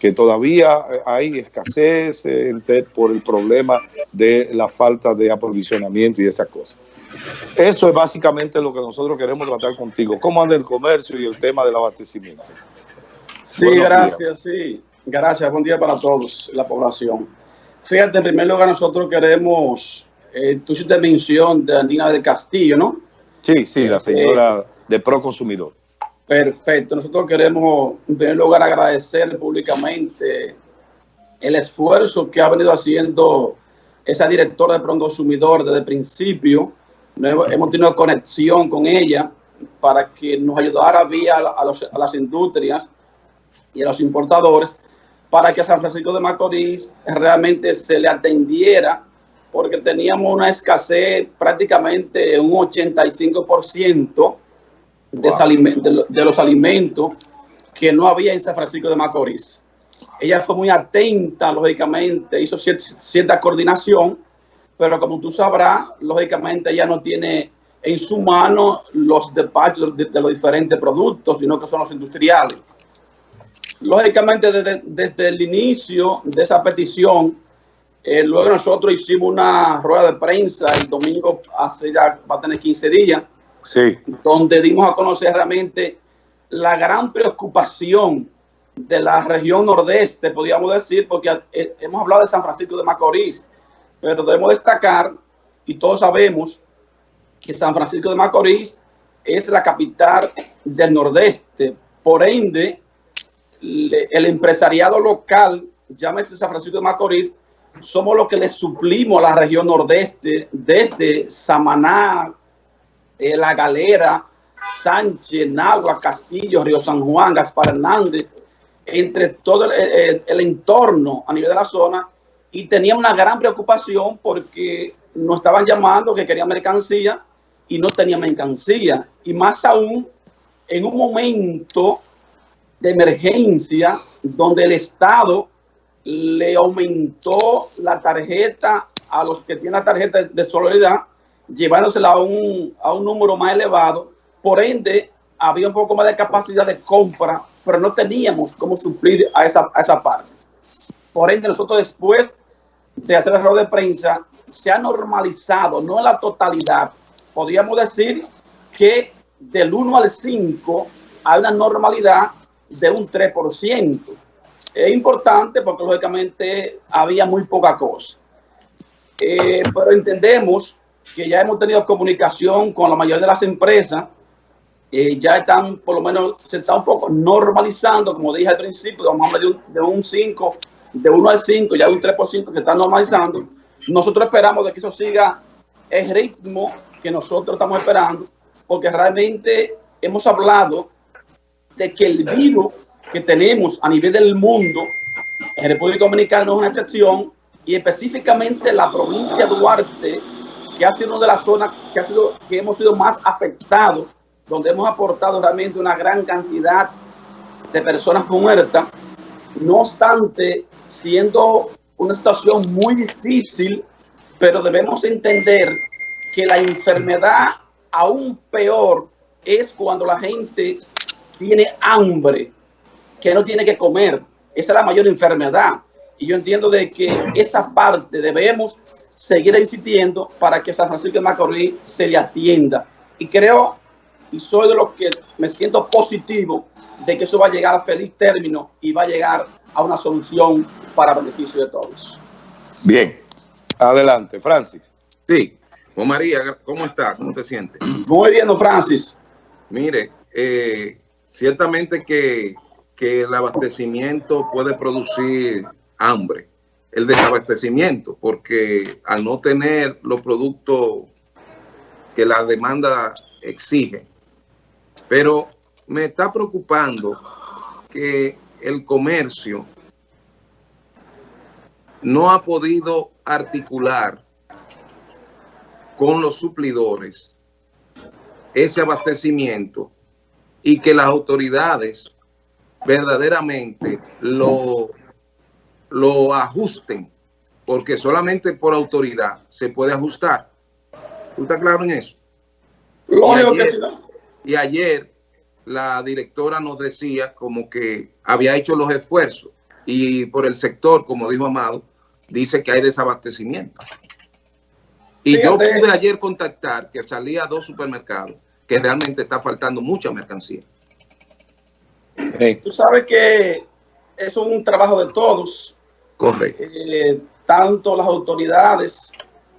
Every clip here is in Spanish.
que todavía hay escasez eh, por el problema de la falta de aprovisionamiento y esas cosas. Eso es básicamente lo que nosotros queremos tratar contigo. ¿Cómo anda el comercio y el tema del abastecimiento? Sí, gracias, sí. Gracias, buen día para todos, la población. Fíjate, en primer lugar, nosotros queremos, eh, tú hiciste mención de Andina del Castillo, ¿no? Sí, sí, la señora de Pro Consumidor. Perfecto. Nosotros queremos, en primer lugar, agradecer públicamente el esfuerzo que ha venido haciendo esa directora de Pro Consumidor desde el principio. Hemos tenido conexión con ella para que nos ayudara a, a las industrias y a los importadores para que a San Francisco de Macorís realmente se le atendiera porque teníamos una escasez prácticamente un 85% de, de, los alimentos que no había en San Francisco de Macorís. Ella fue muy atenta, lógicamente, hizo cierta, coordinación, pero como tú sabrás, lógicamente ella no tiene en su mano los despachos de, los diferentes productos, sino que son los industriales. Lógicamente, desde, desde el inicio de esa petición, eh, luego nosotros hicimos una rueda de prensa el domingo, hace ya va a tener 15 días, donde dimos a conocer realmente la gran preocupación de la región nordeste, podríamos decir, porque eh, hemos hablado de San Francisco de Macorís, pero debemos destacar, y todos sabemos, que San Francisco de Macorís es la capital del nordeste. Por ende, el empresariado local, llámese San Francisco de Macorís, somos los que le suplimos a la región nordeste, desde Samaná, eh, La Galera, Sánchez, Nagua, Castillo, Río San Juan, Gaspar Hernández, entre todo el, entorno a nivel de la zona, y tenía una gran preocupación porque nos estaban llamando que querían mercancía y no tenía mercancía. Y más aún, en un momento de emergencia donde el Estado le aumentó la tarjeta a los que tienen la tarjeta de solidaridad, llevándosela a un, a un número más elevado. Por ende, había un poco más de capacidad de compra, pero no teníamos cómo suplir a esa, a esa parte. Por ende, nosotros después de hacer el error de prensa, se ha normalizado, no en la totalidad. Podríamos decir que del 1 al 5 hay una normalidad de un 3% es importante porque lógicamente había muy poca cosa. Eh, pero entendemos que ya hemos tenido comunicación con la mayoría de las empresas, eh, ya están por lo menos, se está un poco normalizando, como dije al principio, vamos a hablar de un, 5, de 1 al 5, ya un 3% que está normalizando. Nosotros esperamos de que eso siga el ritmo que nosotros estamos esperando, porque realmente hemos hablado de que el virus que tenemos a nivel del mundo, en República Dominicana no es una excepción, y específicamente la provincia de Duarte, que ha sido una de las zonas que, ha sido, que hemos sido más afectados, donde hemos aportado realmente una gran cantidad de personas muertas, no obstante, siendo una situación muy difícil, pero debemos entender que la enfermedad aún peor es cuando la gente tiene hambre, que no tiene que comer. Esa es la mayor enfermedad. Y yo entiendo de que esa parte debemos seguir insistiendo para que San Francisco de Macorís se le atienda. Y creo, y soy de los que me siento positivo de que eso va a llegar a feliz término y va a llegar a una solución para beneficio de todos. Bien, adelante, Francis. Sí, Juan María, ¿cómo está? ¿Cómo te sientes? Muy bien, Francis. Mire, eh, ciertamente que que el abastecimiento puede producir hambre, el desabastecimiento, porque al no tener los productos que la demanda exige. Pero me está preocupando que el comercio no ha podido articular con los suplidores ese abastecimiento y que las autoridades verdaderamente lo, lo ajusten, porque solamente por autoridad se puede ajustar. ¿Tú estás claro en eso? y ayer, la directora nos decía como que había hecho los esfuerzos. y por el sector, como dijo Amado, dice que hay desabastecimiento. Y yo pude ayer contactar que salía a dos supermercados que realmente está faltando mucha mercancía. Tú sabes que es un trabajo de todos. Correcto. Eh, tanto las autoridades,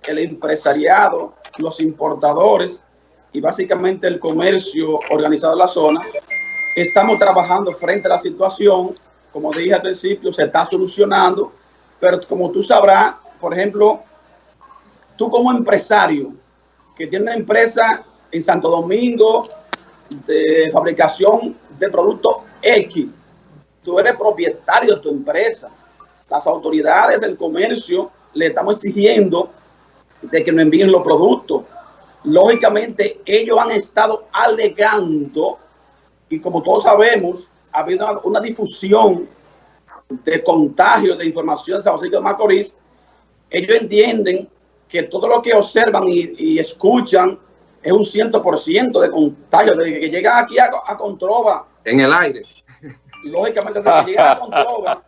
el empresariado, los importadores y básicamente el comercio organizado en la zona, estamos trabajando frente a la situación. Como dije al principio, se está solucionando, pero como tú sabrás, por ejemplo, tú como empresario que tiene una empresa en Santo Domingo de fabricación de productos X, tú eres propietario de tu empresa. Las autoridades del comercio le estamos exigiendo de que nos envíen los productos. Lógicamente, ellos han estado alegando, y como todos sabemos, ha habido una, difusión de contagio de información de San Francisco de Macorís. Ellos entienden que todo lo que observan y, escuchan es un ciento por ciento de contagio. Desde que llegan aquí a, a Controva. En el aire. Lógicamente, desde que llegan a Controva,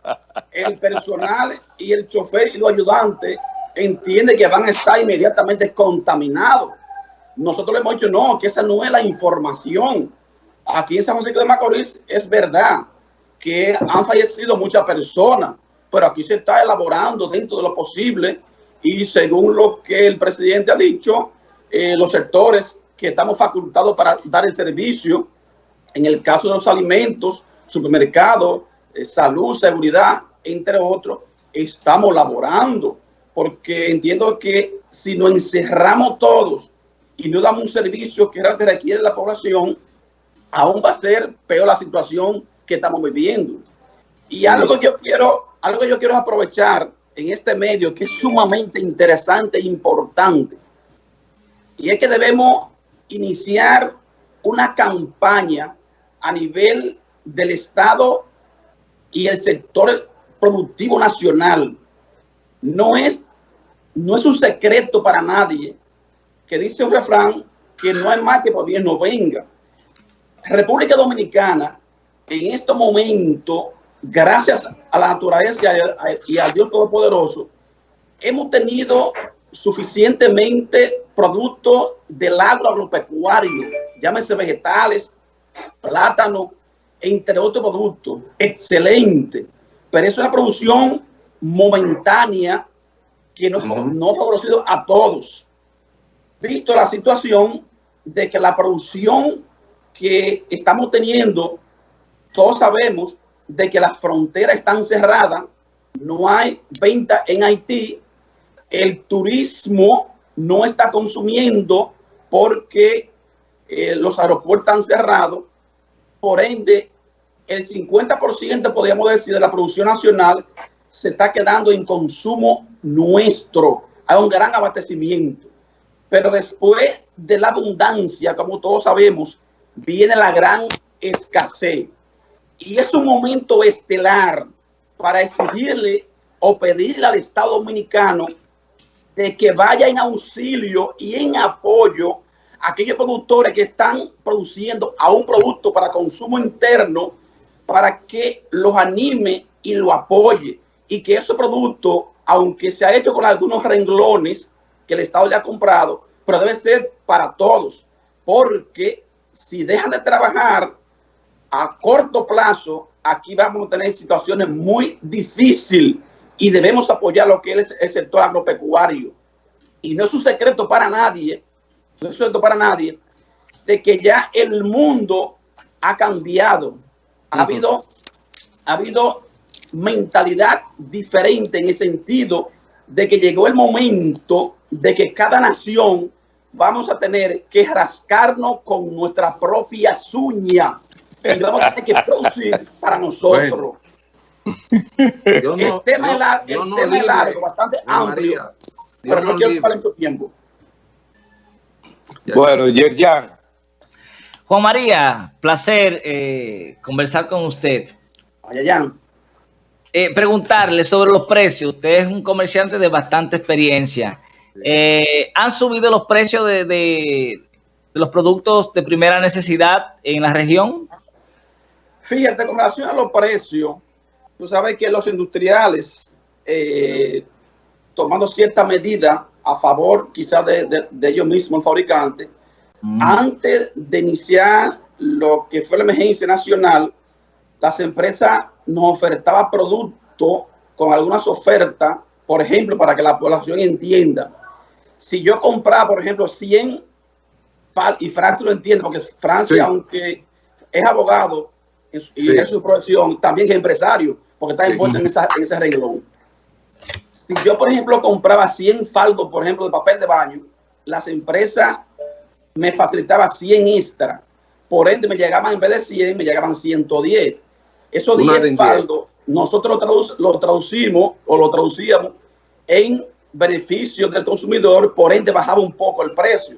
el personal y el chofer y los ayudantes entiende que van a estar inmediatamente contaminados. Nosotros le hemos dicho, no, que esa no es la información. Aquí en San Francisco de Macorís es verdad que han fallecido muchas personas, pero aquí se está elaborando dentro de lo posible y según lo que el presidente ha dicho, eh, los sectores que estamos facultados para dar el servicio, en el caso de los alimentos, supermercados, eh, salud, seguridad, entre otros, estamos laborando porque entiendo que si nos encerramos todos y no damos un servicio que requiere la población, aún va a ser peor la situación que estamos viviendo. Y algo que yo quiero, algo que yo quiero aprovechar en este medio que es sumamente interesante e importante. Y es que debemos iniciar una campaña a nivel del Estado y el sector productivo nacional no es, no es un secreto para nadie que dice un refrán que no es más que bien no venga. República Dominicana, en este momento, gracias a la naturaleza y a Dios Todopoderoso, hemos tenido suficientemente producto del agro agropecuario, llámese vegetales, plátano, entre otros productos, excelente. Pero eso es una producción momentánea que no, no ha favorecido a todos. Visto la situación de que la producción que estamos teniendo, todos sabemos de que las fronteras están cerradas, no hay venta en Haití, el turismo no está consumiendo porque eh, los aeropuertos están cerrados, por ende, el 50% podríamos decir de la producción nacional se está quedando en consumo nuestro. Hay un gran abastecimiento. Pero después de la abundancia, como todos sabemos, viene la gran escasez. Y es un momento estelar para exigirle o pedirle al Estado Dominicano de que vaya en auxilio y en apoyo a aquellos productores que están produciendo a un producto para consumo interno para que los anime y lo apoye y que ese producto, aunque se ha hecho con algunos renglones que el Estado ya ha comprado, pero debe ser para todos, porque si dejan de trabajar a corto plazo, aquí vamos a tener situaciones muy difíciles y debemos apoyar lo que es el sector agropecuario. Y no es un secreto para nadie, no es un secreto para nadie, de que ya el mundo ha cambiado. Ha habido, ha habido mentalidad diferente en el sentido de que llegó el momento de que cada nación vamos a tener que rascarnos con nuestra propia uña y vamos a tener que producir para nosotros. el tema, es, largo, bastante amplio, pero no quiero ocupar mucho tiempo. Bueno, Yerjan. Juan María, placer eh, conversar con usted. Yerjan. Eh, preguntarle sobre los precios. Usted es un comerciante de bastante experiencia. Eh, ¿Han subido los precios de, los productos de primera necesidad en la región? Fíjate, con relación a los precios, tú sabes que los industriales, eh, tomando cierta medida a favor quizás de, ellos mismos, el fabricante. Antes de iniciar lo que fue la emergencia nacional, las empresas nos ofertaban productos con algunas ofertas, por ejemplo, para que la población entienda. Si yo compraba, por ejemplo, 100, y Francia lo entiende, porque Francia, aunque es abogado y es su profesión, también es empresario, porque está envuelto en, esa, en ese renglón. Si yo, por ejemplo, compraba 100 faldos, por ejemplo, de papel de baño, las empresas me facilitaban 100 extra. Por ende, me llegaban, en vez de 100, me llegaban 110. Esos 10 faldos, nosotros lo, traducimos o lo traducíamos en beneficio del consumidor, por ende bajaba un poco el precio.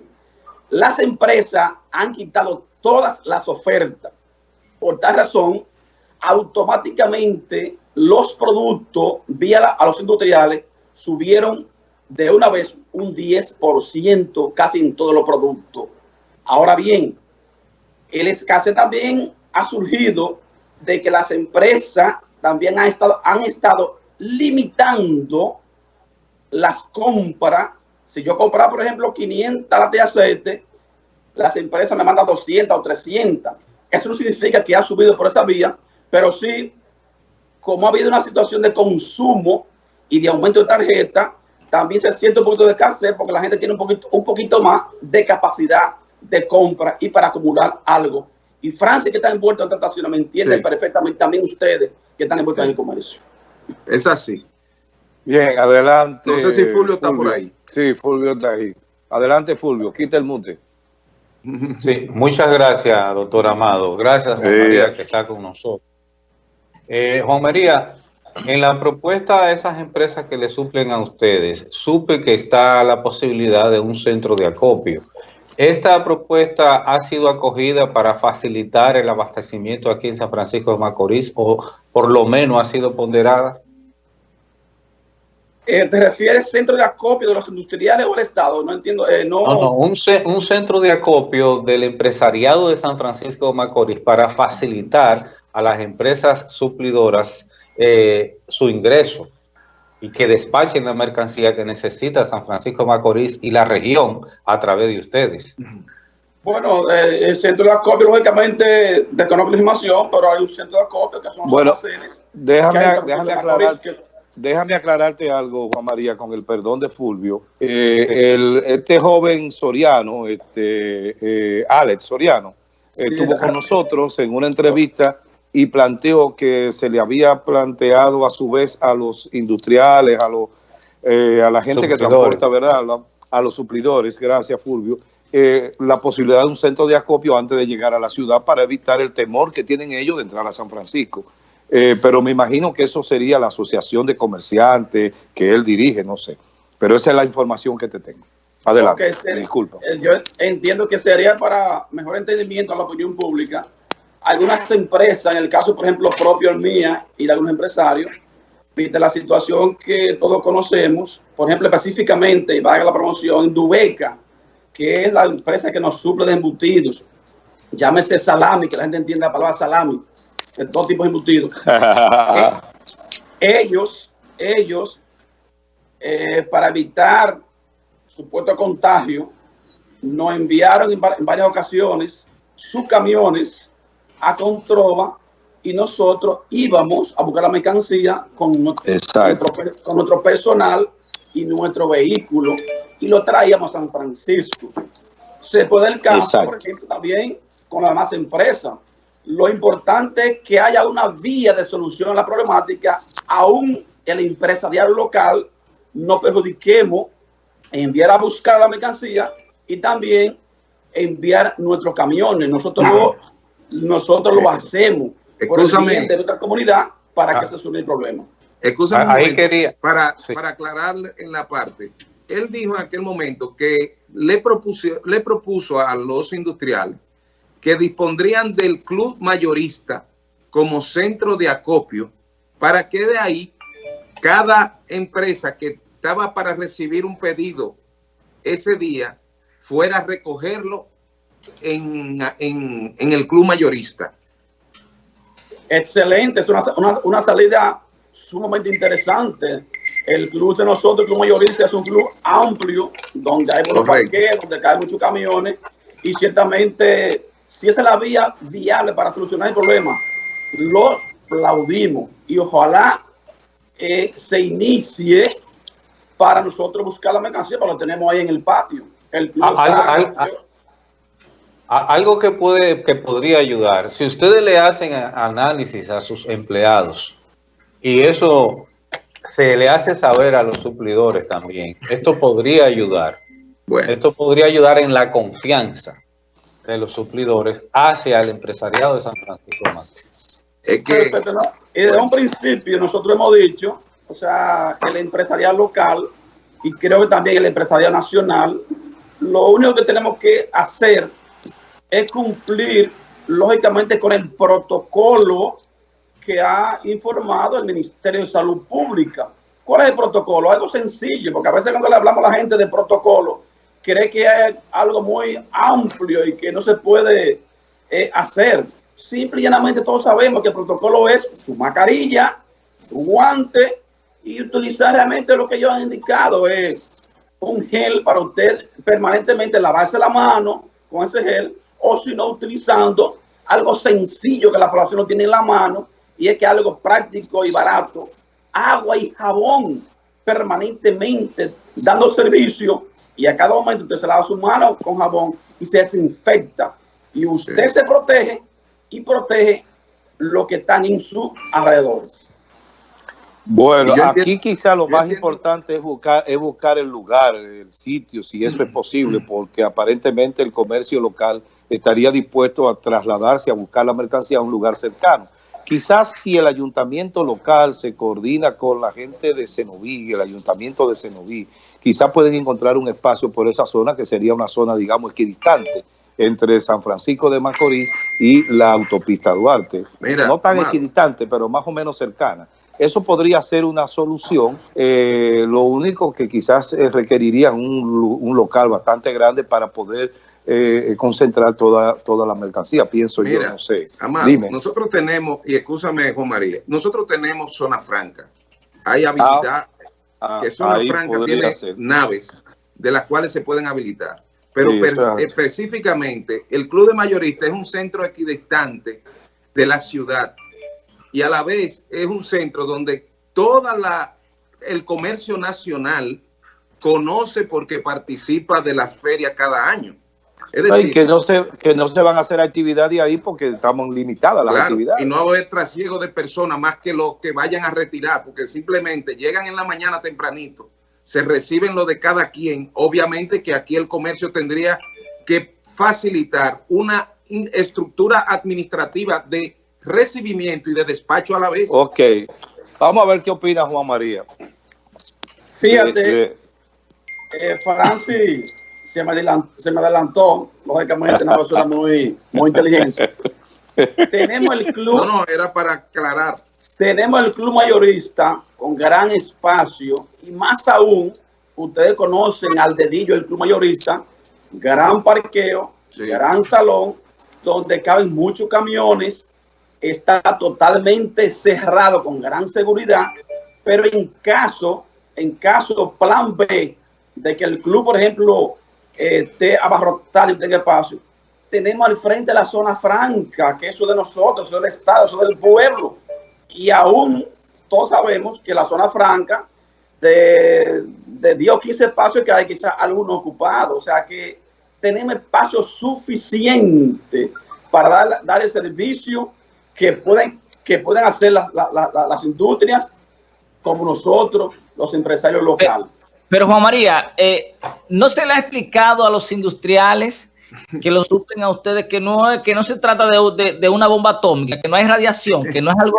Las empresas han quitado todas las ofertas. Por tal razón, automáticamente los productos vía a los industriales subieron de una vez un 10% casi en todos los productos. Ahora bien, el escasez también ha surgido de que las empresas también han estado, limitando las compras. Si yo compraba, por ejemplo, 500 de aceite, las empresas me mandan 200 o 300. Eso no significa que ha subido por esa vía, pero sí, como ha habido una situación de consumo y de aumento de tarjeta, también se siente un poquito de escasez porque la gente tiene un poquito, un poquito más de capacidad de compra y para acumular algo. Y Francia, que está envuelto en tentaciones, me entienden perfectamente también ustedes que están envueltos en el comercio. Es así. Bien, adelante. No sé si Fulvio está por ahí. Sí, Fulvio está ahí. Adelante, Fulvio, quita el mute. Sí, muchas gracias, doctor Amado. Gracias, Juan María, que está con nosotros. Eh, Juan María, en la propuesta de esas empresas que le suplen a ustedes, supe que está la posibilidad de un centro de acopio. ¿Esta propuesta ha sido acogida para facilitar el abastecimiento aquí en San Francisco de Macorís o por lo menos ha sido ponderada? Eh, ¿Te refieres centro de acopio de los industriales o el Estado? No entiendo. Eh, no, no, un, un, centro de acopio del empresariado de San Francisco de Macorís para facilitar a las empresas suplidoras eh, su ingreso y que despachen la mercancía que necesita San Francisco de Macorís y la región a través de ustedes. Bueno, el centro de acopio, lógicamente, desconozco la información, pero hay un centro de acopio que son bueno, déjame, déjame aclarar. Que, déjame aclararte algo, Juan María, con el perdón de Fulvio. Eh, el, este joven Soriano, este, eh, Alex Soriano, estuvo con nosotros en una entrevista y planteó que se le había planteado a su vez a los industriales, a, los, eh, a la gente que transporta, ¿verdad? A los suplidores, gracias Fulvio, la posibilidad de un centro de acopio antes de llegar a la ciudad para evitar el temor que tienen ellos de entrar a San Francisco. Eh, pero me imagino que eso sería la asociación de comerciantes que él dirige, no sé. Pero esa es la información que te tengo. Adelante, disculpa. Eh, yo entiendo que sería para mejor entendimiento a la opinión pública. Algunas empresas, en el caso, por ejemplo, propio mía y de algunos empresarios, viste la situación que todos conocemos, por ejemplo, específicamente, y valga la promoción, Dubeca, que es la empresa que nos suple de embutidos, llámese salami, que la gente entienda la palabra salami, de todo tipo de embutidos. Eh, ellos, ellos, eh, para evitar supuesto contagio, nos enviaron en, varias ocasiones sus camiones a Controva y nosotros íbamos a buscar la mercancía con nuestro, con nuestro personal y nuestro vehículo y lo traíamos a San Francisco. Se puede el caso, por ejemplo, también con las demás empresas lo importante es que haya una vía de solución a la problemática, aún el empresarial local no perjudiquemos enviar a buscar la mercancía y también enviar nuestros camiones. Nosotros nosotros lo hacemos por el bien de nuestra comunidad para que ah. se solucione el problema. Escúchame Ahí quería. Para, para aclarar en la parte. Él dijo en aquel momento que le propuso, le propuso a los industriales que dispondrían del club mayorista como centro de acopio para que de ahí cada empresa que estaba para recibir un pedido ese día fuera a recogerlo en, el club mayorista. Excelente, es una, una, salida sumamente interesante. El club de nosotros, el club mayorista, es un club amplio, donde hay muchos parqueos, donde caen muchos camiones, y ciertamente, si esa es la vía viable para solucionar el problema, los aplaudimos y ojalá eh, se inicie para nosotros buscar la mercancía, porque lo tenemos ahí en el patio. El algo que puede que podría ayudar, si ustedes le hacen análisis a sus empleados y eso se le hace saber a los suplidores también, esto podría ayudar. Bueno. Esto podría ayudar en la confianza de los suplidores hacia el empresariado de San Francisco Es que desde un principio nosotros hemos dicho, o sea, el empresariado local y creo que también el empresariado nacional, lo único que tenemos que hacer es cumplir lógicamente con el protocolo que ha informado el Ministerio de Salud Pública. ¿Cuál es el protocolo? Algo sencillo, porque a veces cuando le hablamos a la gente de protocolo, cree que es algo muy amplio y que no se puede eh, hacer. Simple y llanamente todos sabemos que el protocolo es su mascarilla, su guante y utilizar realmente lo que ellos han indicado, es un gel para usted permanentemente lavarse la mano con ese gel o si no utilizando algo sencillo que la población no tiene en la mano y es que algo práctico y barato, agua y jabón permanentemente dando servicio y a cada momento usted se lava su mano con jabón y se desinfecta. Y usted se protege y protege lo que están en sus alrededores. Bueno, aquí quizá lo más importante es buscar, es buscar el lugar, el sitio, si eso es posible, porque aparentemente el comercio local estaría dispuesto a trasladarse a buscar la mercancía a un lugar cercano. Quizás si el ayuntamiento local se coordina con la gente de Cenoví, el ayuntamiento de Cenoví, quizás pueden encontrar un espacio por esa zona que sería una zona, digamos, equidistante entre San Francisco de Macorís y la autopista Duarte. no tan equidistante, pero más o menos cercana. Eso podría ser una solución. Eh, lo único que quizás eh, requeriría un, un local bastante grande para poder eh, concentrar toda, toda la mercancía, pienso yo, no sé. Dime. nosotros tenemos, y escúchame Juan María, nosotros tenemos zona franca. Hay ah, habilidad, ah, que zona franca tiene naves de las cuales se pueden habilitar. Pero específicamente, el Club de Mayoristas es un centro equidistante de la ciudad y a la vez es un centro donde toda la el comercio nacional conoce porque participa de las ferias cada año. Es decir, que no se que no se van a hacer actividades ahí porque estamos limitadas las actividades. Y no va a haber trasiego de personas más que los que vayan a retirar, porque simplemente llegan en la mañana tempranito, se reciben lo de cada quien. Obviamente que aquí el comercio tendría que facilitar una estructura administrativa de recibimiento y de despacho a la vez. Ok. Vamos a ver qué opina Juan María. Fíjate, eh, eh, Francis se me adelantó, se me adelantó lógicamente una persona muy, muy inteligente. Tenemos el club. No, no, era para aclarar. Tenemos el club mayorista con gran espacio y más aún, ustedes conocen al dedillo el club mayorista, gran parqueo, gran salón, donde caben muchos camiones, está totalmente cerrado con gran seguridad, pero en caso, en caso plan B, de que el club, por ejemplo, esté abarrotado y tenga espacio. Tenemos al frente la zona franca, que eso de nosotros, eso del Estado, eso del pueblo. Y aún todos sabemos que la zona franca de, de 10 o 15 espacios que hay, quizás algunos ocupados. O sea que tenemos espacio suficiente para dar, dar el servicio que pueden, que pueden hacer las, las industrias como nosotros, los empresarios locales. Pero Juan María, eh, ¿no se le ha explicado a los industriales que lo suplen a ustedes que no, que no se trata de, una bomba atómica, que no hay radiación, que no es algo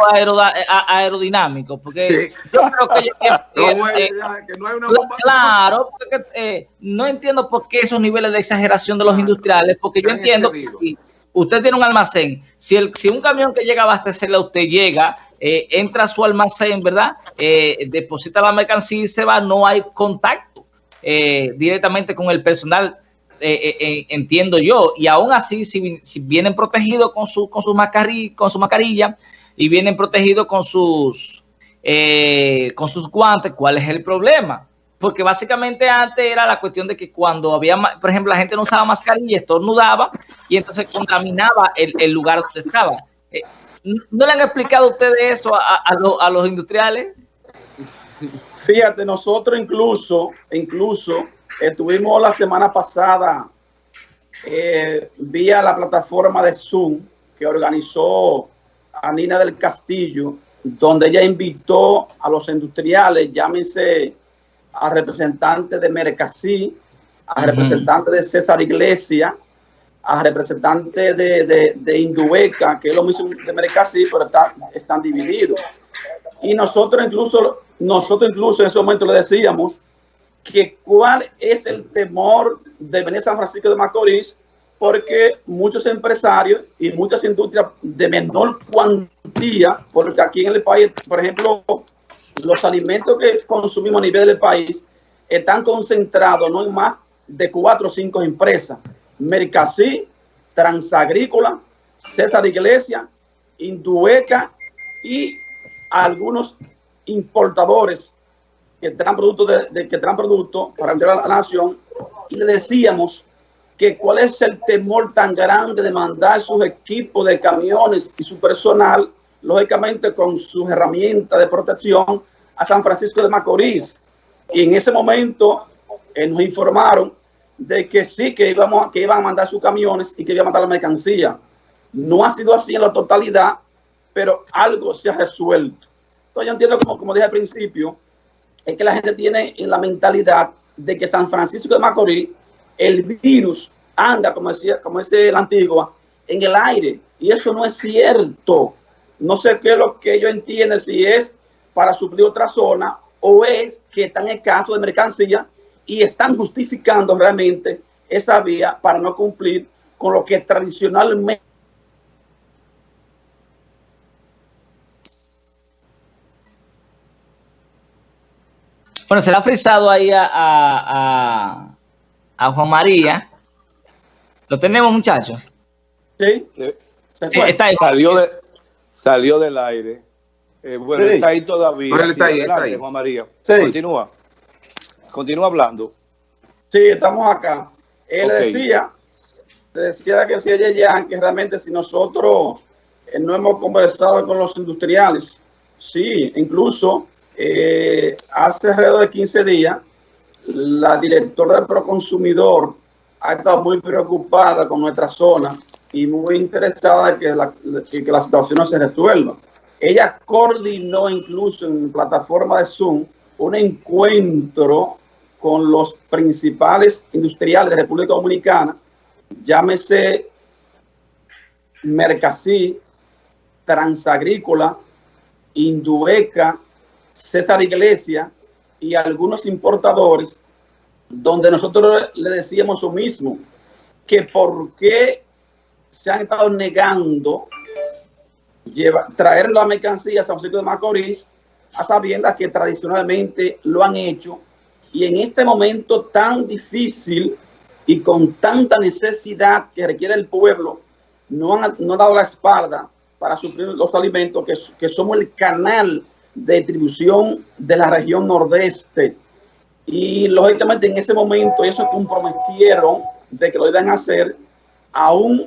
aerodinámico? Porque yo creo que... no hay una bomba Claro, porque, eh, no entiendo por qué esos niveles de exageración de los industriales, porque yo entiendo que si usted tiene un almacén, si, el, si un camión que llega a abastecerle a usted llega eh, entra a su almacén, ¿verdad? Eh, deposita la mercancía y se va, no hay contacto eh, directamente con el personal, entiendo yo. Y aún así, si, vienen protegidos con su, con, su mascarilla, con su mascarilla, y vienen protegidos con sus, eh, con sus guantes, ¿cuál es el problema? Porque básicamente antes era la cuestión de que cuando había, por ejemplo, la gente no usaba mascarilla, estornudaba y entonces contaminaba el, lugar donde estaba. ¿No le han explicado ustedes eso a, a los industriales? Fíjate, nosotros incluso, incluso estuvimos la semana pasada eh, vía la plataforma de Zoom que organizó a Nina del Castillo, donde ella invitó a los industriales, llámense a representantes de Mercasí, a representantes de César Iglesia, a representantes de, de, de, Indubeca, que es lo mismo de Mercasí, pero están divididos. Y nosotros incluso nosotros incluso en ese momento le decíamos que cuál es el temor de venir a San Francisco de Macorís, porque muchos empresarios y muchas industrias de menor cuantía, porque aquí en el país, por ejemplo, los alimentos que consumimos a nivel del país están concentrados no en más de cuatro o cinco empresas. Mercasí, Transagrícola, César Iglesia, Indueca y algunos importadores que traen productos de, que traen productos para entrar a la nación y le decíamos que cuál es el temor tan grande de mandar sus equipos de camiones y su personal, lógicamente con sus herramientas de protección a San Francisco de Macorís. Y en ese momento eh, nos informaron de que sí, que, que iban a mandar sus camiones y que iban a mandar la mercancía. No ha sido así en la totalidad, pero algo se ha resuelto yo entiendo, como, como dije al principio, es que la gente tiene en la mentalidad de que San Francisco de Macorís, el virus anda, como decía, como dice la antigua, en el aire. Y eso no es cierto. No sé qué es lo que ellos entienden, si es para suplir otra zona o es que están en caso de mercancía y están justificando realmente esa vía para no cumplir con lo que tradicionalmente Bueno, se le ha frisado ahí a, Juan María. ¿Lo tenemos, muchachos? Sí. está ahí. Salió, de, salió del aire. Eh, bueno, está ahí todavía. está, ahí, está ahí. Juan María. Continúa. Continúa hablando. Sí, estamos acá. Él decía, decía que si ella ya, que realmente si nosotros eh, no hemos conversado con los industriales, sí, incluso eh, hace alrededor de 15 días, la directora del Proconsumidor ha estado muy preocupada con nuestra zona y muy interesada en que la, que la situación se resuelva. Ella coordinó incluso en plataforma de Zoom un encuentro con los principales industriales de República Dominicana, llámese Mercasí, Transagrícola, Indueca, César Iglesia y algunos importadores, donde nosotros le decíamos lo mismo, que por qué se han estado negando llevar, traer la mercancía a San Francisco de Macorís, a sabiendas que tradicionalmente lo han hecho, y en este momento tan difícil y con tanta necesidad que requiere el pueblo, no han, no dado la espalda para suplir los alimentos, que, que somos el canal de distribución de la región nordeste. Y lógicamente en ese momento ellos se comprometieron de que lo iban a hacer, aún